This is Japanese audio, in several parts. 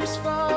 just fall.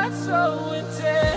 not so intense.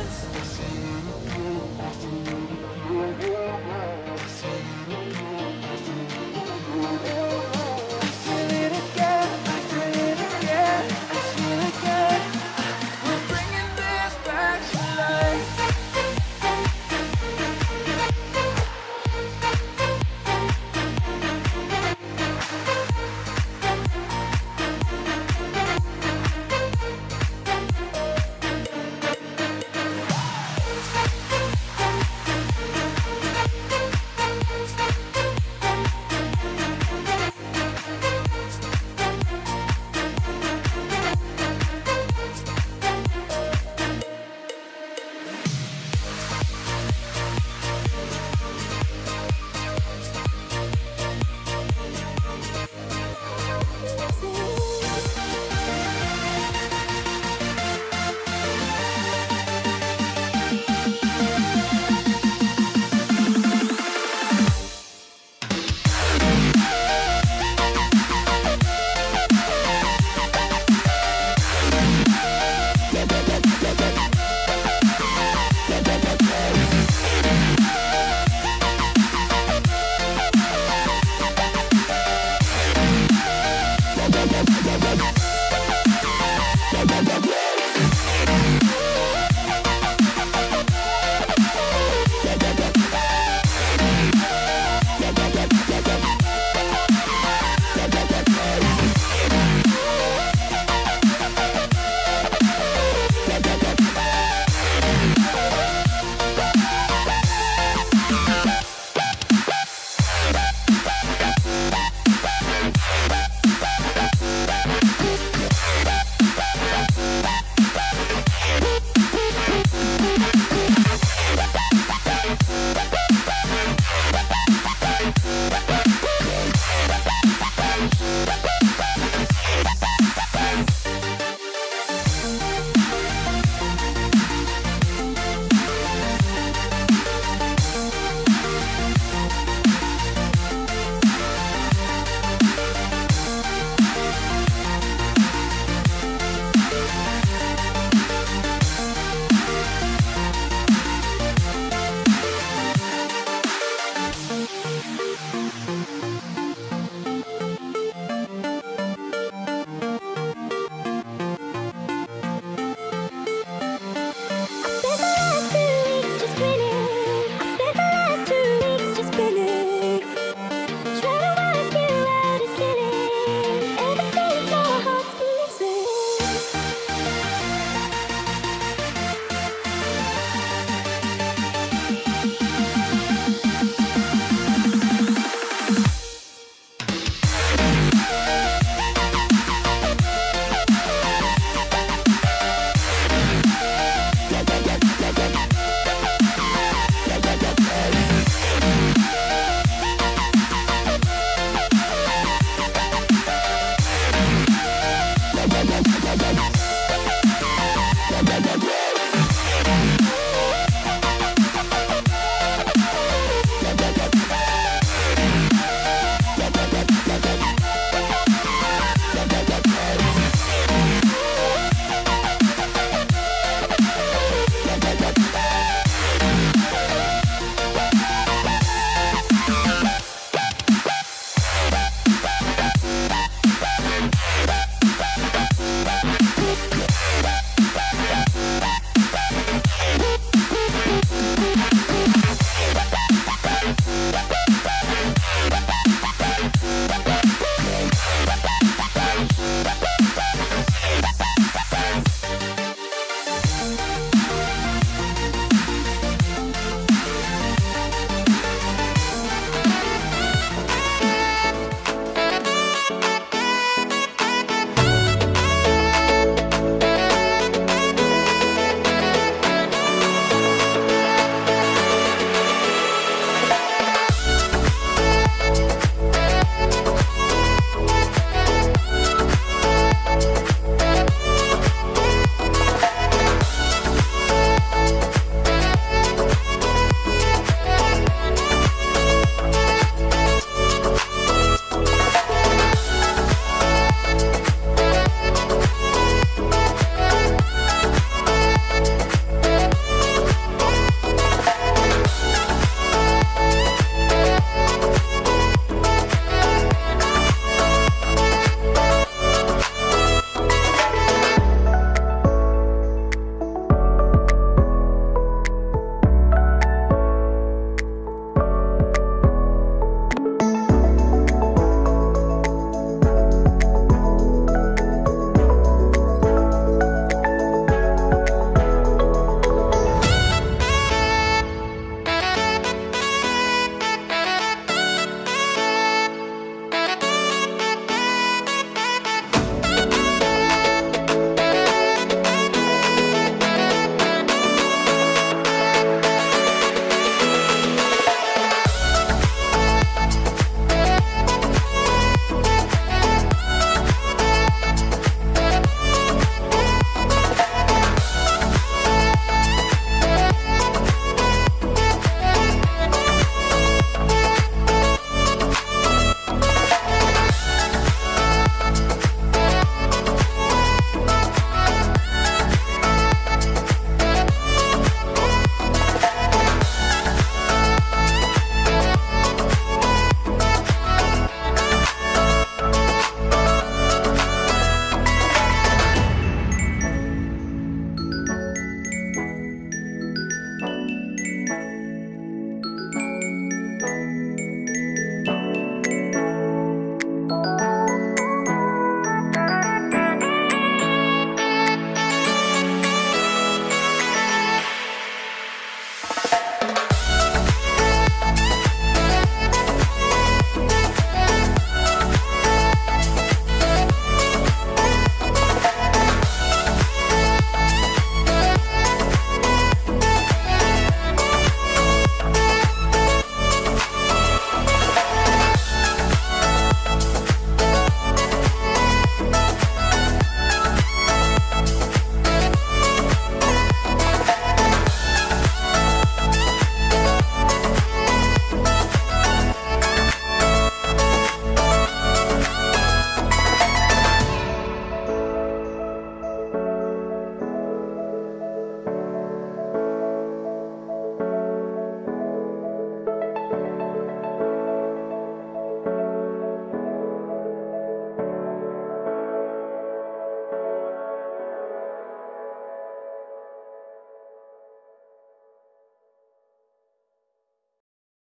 Thank you.